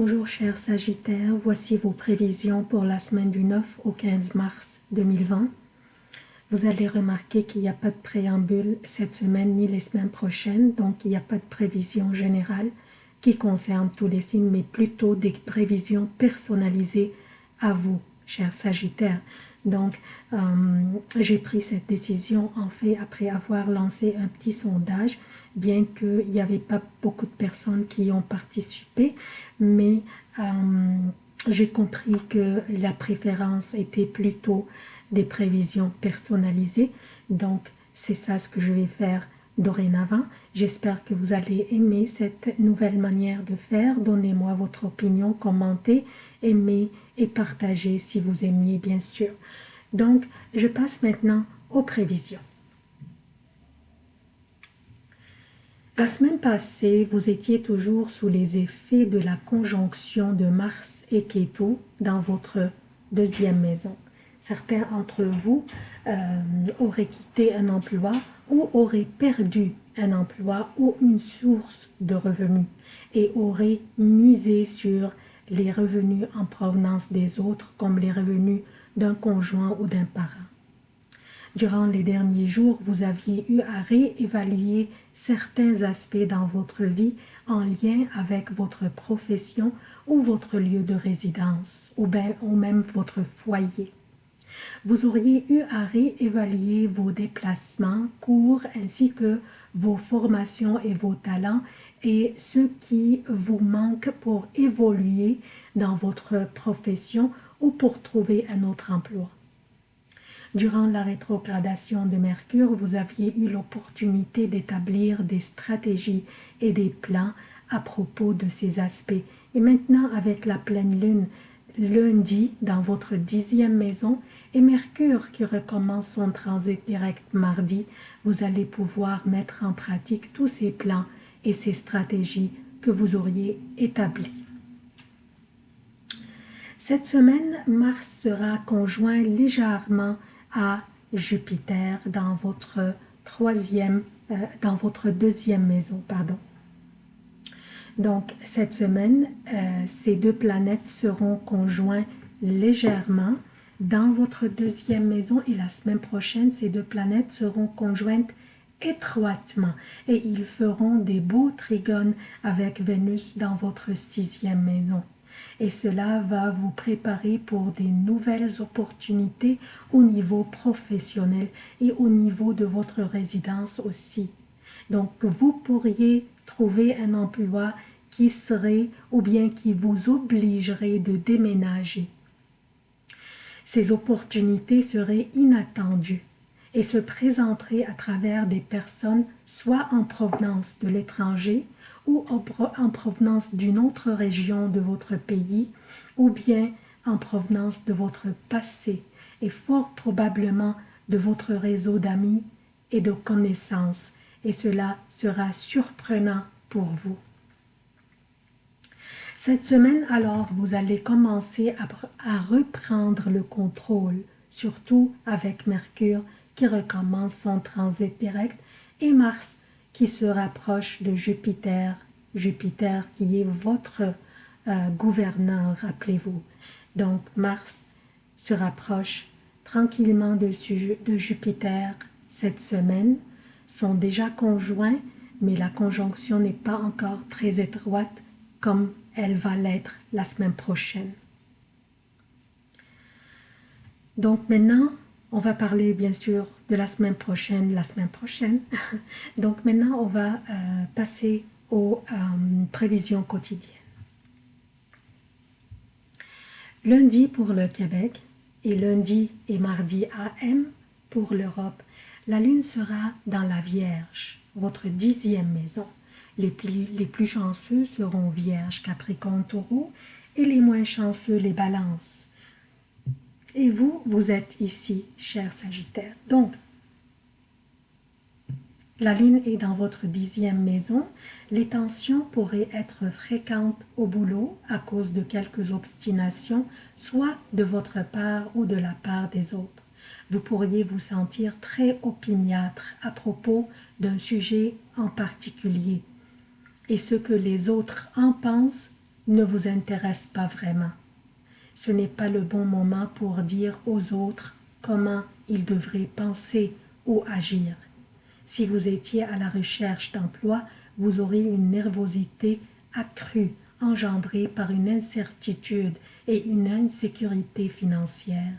Bonjour chers Sagittaires, voici vos prévisions pour la semaine du 9 au 15 mars 2020. Vous allez remarquer qu'il n'y a pas de préambule cette semaine ni les semaines prochaines, donc il n'y a pas de prévision générale qui concerne tous les signes, mais plutôt des prévisions personnalisées à vous, chers Sagittaires. Donc, euh, j'ai pris cette décision en fait après avoir lancé un petit sondage, bien qu'il n'y avait pas beaucoup de personnes qui ont participé, mais euh, j'ai compris que la préférence était plutôt des prévisions personnalisées. Donc, c'est ça ce que je vais faire dorénavant. J'espère que vous allez aimer cette nouvelle manière de faire. Donnez-moi votre opinion, commentez, aimez et partagez si vous aimiez bien sûr. Donc, je passe maintenant aux prévisions. La semaine passée, vous étiez toujours sous les effets de la conjonction de Mars et Ketu dans votre deuxième maison. Certains d'entre vous euh, auraient quitté un emploi ou auraient perdu un emploi ou une source de revenus et auraient misé sur les revenus en provenance des autres comme les revenus d'un conjoint ou d'un parent. Durant les derniers jours, vous aviez eu à réévaluer certains aspects dans votre vie en lien avec votre profession ou votre lieu de résidence ou, ou même votre foyer. Vous auriez eu à réévaluer vos déplacements, cours ainsi que vos formations et vos talents et ce qui vous manque pour évoluer dans votre profession ou pour trouver un autre emploi. Durant la rétrogradation de Mercure, vous aviez eu l'opportunité d'établir des stratégies et des plans à propos de ces aspects. Et maintenant, avec la pleine lune lundi dans votre dixième maison et Mercure qui recommence son transit direct mardi, vous allez pouvoir mettre en pratique tous ces plans et ces stratégies que vous auriez établis. Cette semaine, Mars sera conjoint légèrement à Jupiter dans votre troisième, euh, dans votre deuxième maison, pardon. Donc, cette semaine, euh, ces deux planètes seront conjoints légèrement dans votre deuxième maison et la semaine prochaine, ces deux planètes seront conjointes étroitement et ils feront des beaux trigones avec Vénus dans votre sixième maison. Et cela va vous préparer pour des nouvelles opportunités au niveau professionnel et au niveau de votre résidence aussi. Donc, vous pourriez trouver un emploi qui serait ou bien qui vous obligerait de déménager. Ces opportunités seraient inattendues et se présenteraient à travers des personnes soit en provenance de l'étranger ou en provenance d'une autre région de votre pays ou bien en provenance de votre passé et fort probablement de votre réseau d'amis et de connaissances et cela sera surprenant pour vous. Cette semaine, alors, vous allez commencer à, reprendre le contrôle, surtout avec Mercure qui recommence son transit direct et Mars qui se rapproche de Jupiter, Jupiter qui est votre euh, gouverneur, rappelez-vous. Donc Mars se rapproche tranquillement de, de Jupiter cette semaine, sont déjà conjoints, mais la conjonction n'est pas encore très étroite comme elle va l'être la semaine prochaine. Donc maintenant, on va parler bien sûr de la semaine prochaine, la semaine prochaine. Donc maintenant, on va euh, passer aux euh, prévisions quotidiennes. Lundi pour le Québec et lundi et mardi AM pour l'Europe, la Lune sera dans la Vierge, votre dixième maison. Les plus, chanceux seront Vierge, Capricorne, Taureau et les moins chanceux les Balances. Et vous, vous êtes ici, cher Sagittaire. Donc, la Lune est dans votre dixième maison. Les tensions pourraient être fréquentes au boulot à cause de quelques obstinations, soit de votre part ou de la part des autres. Vous pourriez vous sentir très opiniâtre à propos d'un sujet en particulier et ce que les autres en pensent ne vous intéresse pas vraiment. Ce n'est pas le bon moment pour dire aux autres comment ils devraient penser ou agir. Si vous étiez à la recherche d'emploi, vous aurez une nervosité accrue engendrée par une incertitude et une insécurité financière.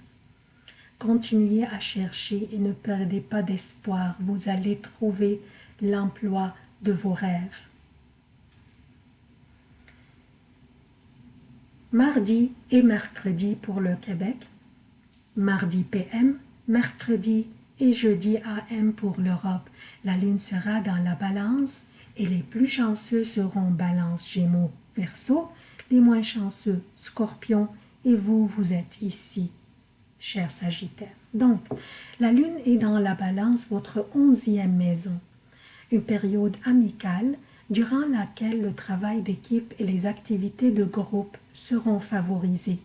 Continuez à chercher et ne perdez pas d'espoir, vous allez trouver l'emploi de vos rêves. Mardi et mercredi pour le Québec, mardi PM, mercredi et jeudi AM pour l'Europe. La lune sera dans la balance et les plus chanceux seront balance Gémeaux, Verseau, les moins chanceux Scorpion et vous, vous êtes ici, cher Sagittaire. Donc, la lune est dans la balance, votre onzième maison, une période amicale durant laquelle le travail d'équipe et les activités de groupe seront favorisées.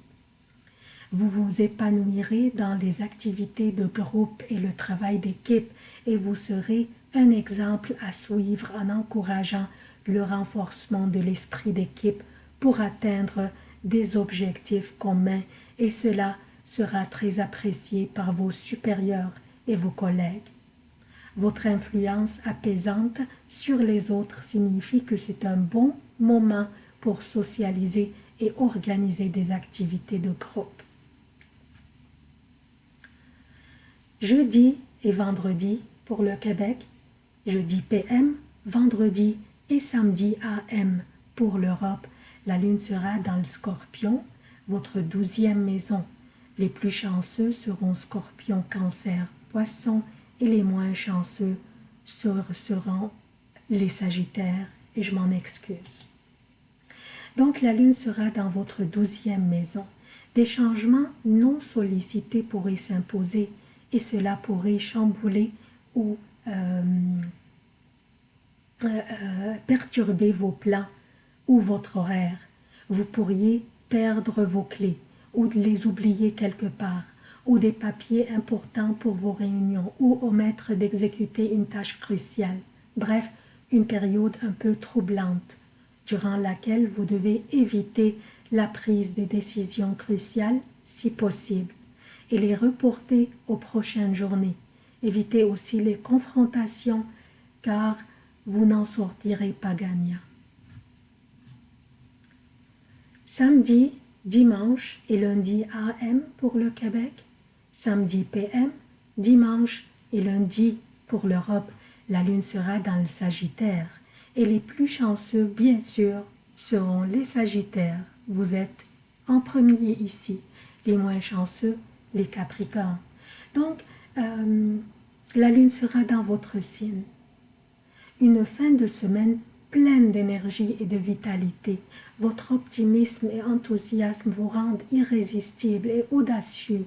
Vous vous épanouirez dans les activités de groupe et le travail d'équipe et vous serez un exemple à suivre en encourageant le renforcement de l'esprit d'équipe pour atteindre des objectifs communs et cela sera très apprécié par vos supérieurs et vos collègues. Votre influence apaisante sur les autres signifie que c'est un bon moment pour socialiser et organiser des activités de groupe. Jeudi et vendredi pour le Québec, jeudi PM, vendredi et samedi AM pour l'Europe. La lune sera dans le scorpion, votre douzième maison. Les plus chanceux seront scorpion, cancer, poisson les moins chanceux seront les sagittaires et je m'en excuse. Donc la lune sera dans votre douzième maison. Des changements non sollicités pourraient s'imposer et cela pourrait chambouler ou euh, euh, euh, perturber vos plans ou votre horaire. Vous pourriez perdre vos clés ou les oublier quelque part ou des papiers importants pour vos réunions ou omettre d'exécuter une tâche cruciale. Bref, une période un peu troublante durant laquelle vous devez éviter la prise des décisions cruciales si possible et les reporter aux prochaines journées. Évitez aussi les confrontations car vous n'en sortirez pas gagnant. Samedi, dimanche et lundi AM pour le Québec, samedi PM, dimanche et lundi pour l'Europe, la lune sera dans le Sagittaire et les plus chanceux, bien sûr, seront les Sagittaires. Vous êtes en premier ici, les moins chanceux, les Capricornes. Donc, euh, la lune sera dans votre signe. Une fin de semaine pleine d'énergie et de vitalité. Votre optimisme et enthousiasme vous rendent irrésistible et audacieux.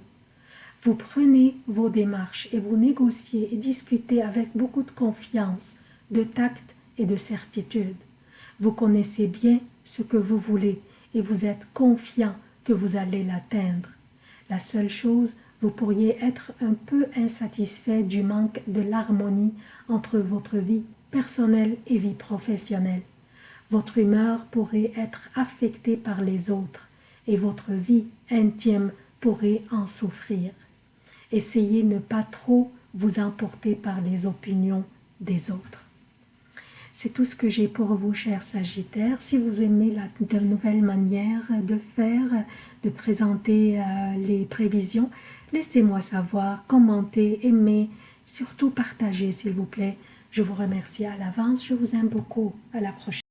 Vous prenez vos démarches et vous négociez et discutez avec beaucoup de confiance, de tact et de certitude. Vous connaissez bien ce que vous voulez et vous êtes confiant que vous allez l'atteindre. La seule chose, vous pourriez être un peu insatisfait du manque de l'harmonie entre votre vie personnelle et vie professionnelle. Votre humeur pourrait être affectée par les autres et votre vie intime pourrait en souffrir. Essayez de ne pas trop vous emporter par les opinions des autres. C'est tout ce que j'ai pour vous, chers Sagittaires. Si vous aimez la, de nouvelles manières de faire, de présenter euh, les prévisions, laissez-moi savoir, commentez, aimez, surtout partagez, s'il vous plaît. Je vous remercie à l'avance, je vous aime beaucoup. À la prochaine.